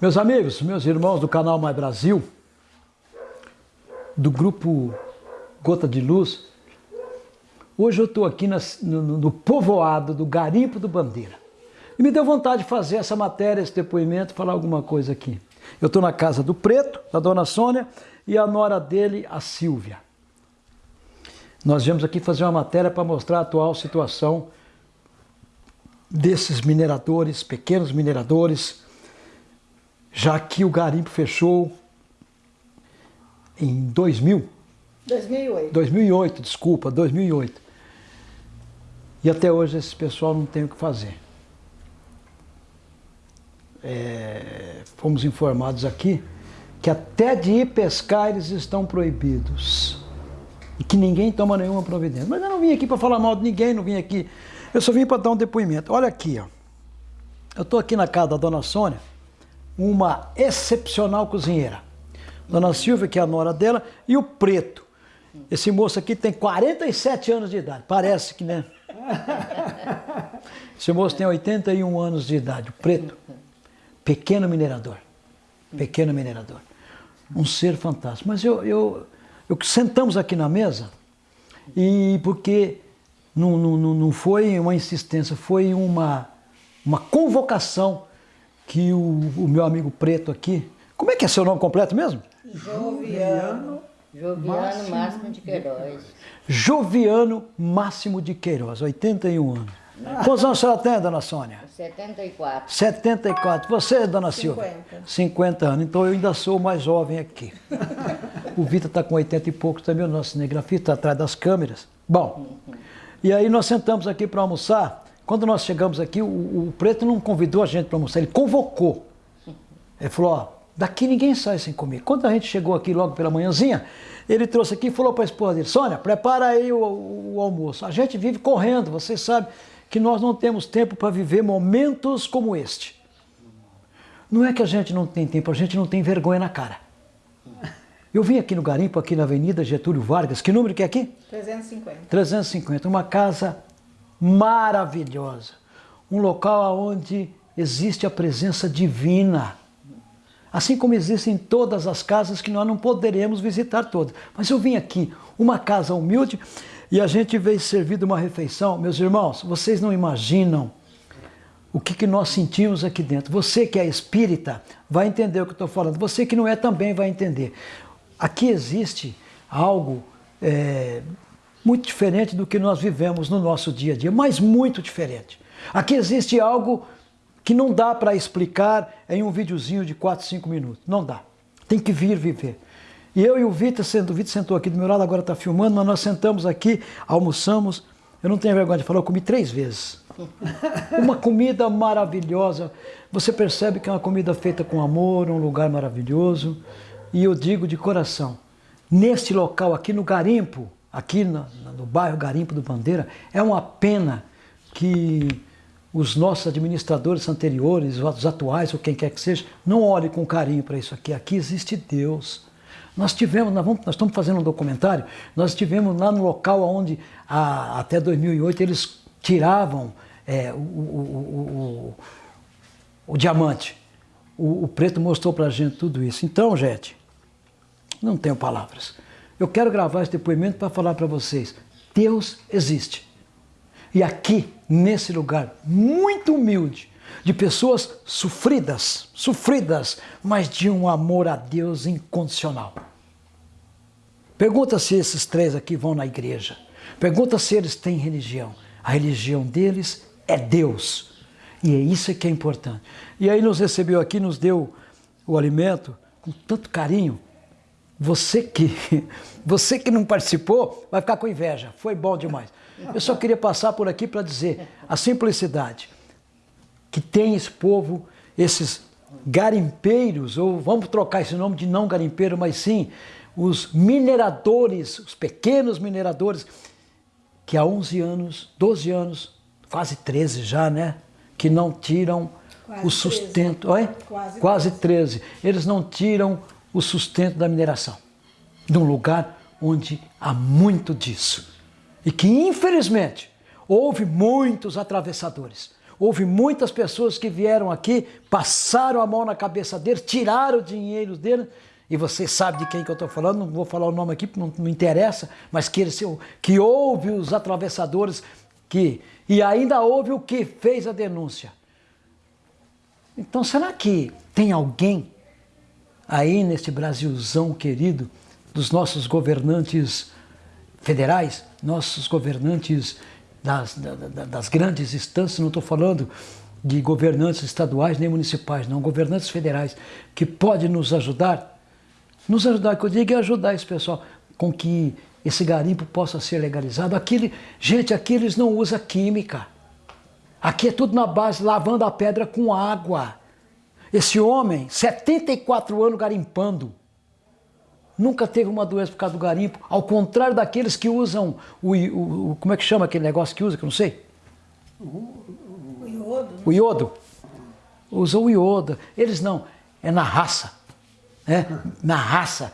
Meus amigos, meus irmãos do canal Mais Brasil, do grupo Gota de Luz, hoje eu estou aqui no, no, povoado do Garimpo do Bandeira. E me deu vontade de fazer essa matéria, esse depoimento, falar alguma coisa aqui. Eu estou na casa do Preto, da dona Sônia, e a nora dele, a Silvia. Nós viemos aqui fazer uma matéria para mostrar a atual situação desses mineradores, pequenos mineradores, já que o garimpo fechou em 2000. 2008. 2008, desculpa, 2008. E até hoje esse pessoal não tem o que fazer. É, fomos informados aqui que até de ir pescar eles estão proibidos. E que ninguém toma nenhuma providência. Mas eu não vim aqui para falar mal de ninguém, não vim aqui. Eu só vim para dar um depoimento. Olha aqui, ó. Eu estou aqui na casa da dona Sônia, uma excepcional cozinheira. Dona Silvia, que é a nora dela, e o Preto. Esse moço aqui tem 47 anos de idade, parece que, né? Esse moço tem 81 anos de idade, o Preto. Pequeno minerador. Pequeno minerador. Um ser fantástico. Mas eu, eu, eu sentamos aqui na mesa e porque não, não, não foi uma insistência, foi uma, uma convocação que o, o meu amigo Preto aqui, como é que é seu nome completo mesmo? Joviano. Joviano Máximo de Queiroz. Joviano Máximo de Queiroz, 81 anos. Quantos anos a senhora tem, dona Sônia? 74. 74. Você, dona Silvia? 50. 50 anos. Então eu ainda sou o mais jovem aqui. o Vitor está com 80 e poucos também, o nosso cinegrafista, atrás das câmeras. Bom, e aí nós sentamos aqui para almoçar. Quando nós chegamos aqui, o, o Preto não convidou a gente para almoçar, ele convocou. Ele falou, ó, daqui ninguém sai sem comer. Quando a gente chegou aqui logo pela manhãzinha, ele trouxe aqui e falou para a esposa dele, Sônia, prepara aí o, o, o, almoço. A gente vive correndo, vocês sabem que nós não temos tempo para viver momentos como este. Não é que a gente não tem tempo, a gente não tem vergonha na cara. Eu vim aqui no garimpo, aqui na Avenida Getúlio Vargas, que número que é aqui? 350. 350, uma casa maravilhosa. Um local onde existe a presença divina. Assim como existem todas as casas que nós não poderemos visitar todas. Mas eu vim aqui, uma casa humilde, e a gente veio servir uma refeição. Meus irmãos, vocês não imaginam o que, que nós sentimos aqui dentro. Você que é espírita vai entender o que eu estou falando. Você que não é também vai entender. Aqui existe algo é, muito diferente do que nós vivemos no nosso dia a dia, mas muito diferente. Aqui existe algo que não dá para explicar em um videozinho de 4, 5 minutos. Não dá. Tem que vir viver. E eu e o Vitor, o Vitor sentou aqui do meu lado, agora está filmando, mas nós sentamos aqui, almoçamos. Eu não tenho vergonha de falar, eu comi três vezes. Uma comida maravilhosa. Você percebe que é uma comida feita com amor, um lugar maravilhoso. E eu digo de coração, neste local aqui no Garimpo, aqui no, no bairro Garimpo do Bandeira, é uma pena que os nossos administradores anteriores, os atuais, ou quem quer que seja, não olhem com carinho para isso aqui. Aqui existe Deus. Nós tivemos, nós, vamos, nós, estamos fazendo um documentário, nós estivemos lá no local onde a, até 2008 eles tiravam é, o, o, o, o, diamante. O, preto mostrou para a gente tudo isso. Então, gente, não tenho palavras. Eu quero gravar esse depoimento para falar para vocês, Deus existe. E aqui, nesse lugar muito humilde, de pessoas sofridas, sofridas, mas de um amor a Deus incondicional. Pergunta se esses três aqui vão na igreja. Pergunta se eles têm religião. A religião deles é Deus. E é isso que é importante. E aí nos recebeu aqui, nos deu o alimento com tanto carinho. Você que, você que não participou vai ficar com inveja. Foi bom demais. Eu só queria passar por aqui para dizer a simplicidade que tem esse povo, esses garimpeiros, ou vamos trocar esse nome de não garimpeiro, mas sim os mineradores, os pequenos mineradores, que há 11 anos, 12 anos, quase 13 já, né? Que não tiram quase o sustento. 13. Oi? Quase, quase 13. Eles não tiram o sustento da mineração, de um lugar onde há muito disso. E que, infelizmente, houve muitos atravessadores. houve muitas pessoas que vieram aqui, passaram a mão na cabeça deles, tiraram o dinheiro deles, e você sabe de quem que eu estou falando, não vou falar o nome aqui, não, não interessa, mas que, eles, que houve os atravessadores, que, e ainda houve o que fez a denúncia. Então será que tem alguém aí neste Brasilzão querido, dos nossos governantes federais, nossos governantes das, das, das grandes instâncias, não estou falando de governantes estaduais nem municipais, não, governantes federais, que pode nos ajudar nos ajudar, que eu digo é ajudar esse pessoal com que esse garimpo possa ser legalizado. Aqui, gente, aqui eles não usam química. Aqui é tudo na base, lavando a pedra com água. Esse homem, 74 anos garimpando, nunca teve uma doença por causa do garimpo, ao contrário daqueles que usam o, o, o como é que chama aquele negócio que usa, que eu não sei? O, iodo. Né? O iodo. Usam o iodo. Eles não, é na raça né? na raça,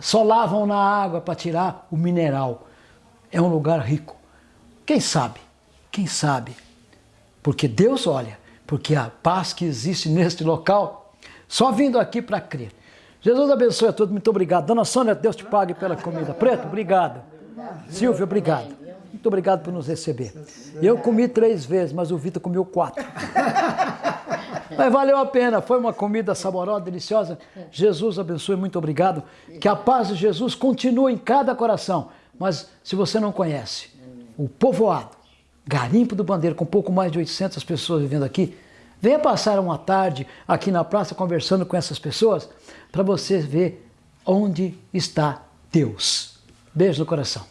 só lavam na água para tirar o mineral. É um lugar rico. Quem sabe? Quem sabe? Porque Deus olha, porque a paz que existe neste local, só vindo aqui para crer. Jesus abençoe a todos, muito obrigado. Dona Sônia, Deus te pague pela comida. Preto, obrigado. Silvio, obrigado. Muito obrigado por nos receber. Eu comi três vezes, mas o Vitor comeu quatro. Mas valeu a pena, foi uma comida saborosa, deliciosa. Jesus abençoe, muito obrigado. Que a paz de Jesus continue em cada coração. Mas se você não conhece, o povoado, Garimpo do Bandeiro, com pouco mais de 800 pessoas vivendo aqui, venha passar uma tarde aqui na praça conversando com essas pessoas para você ver onde está Deus. Beijo no coração.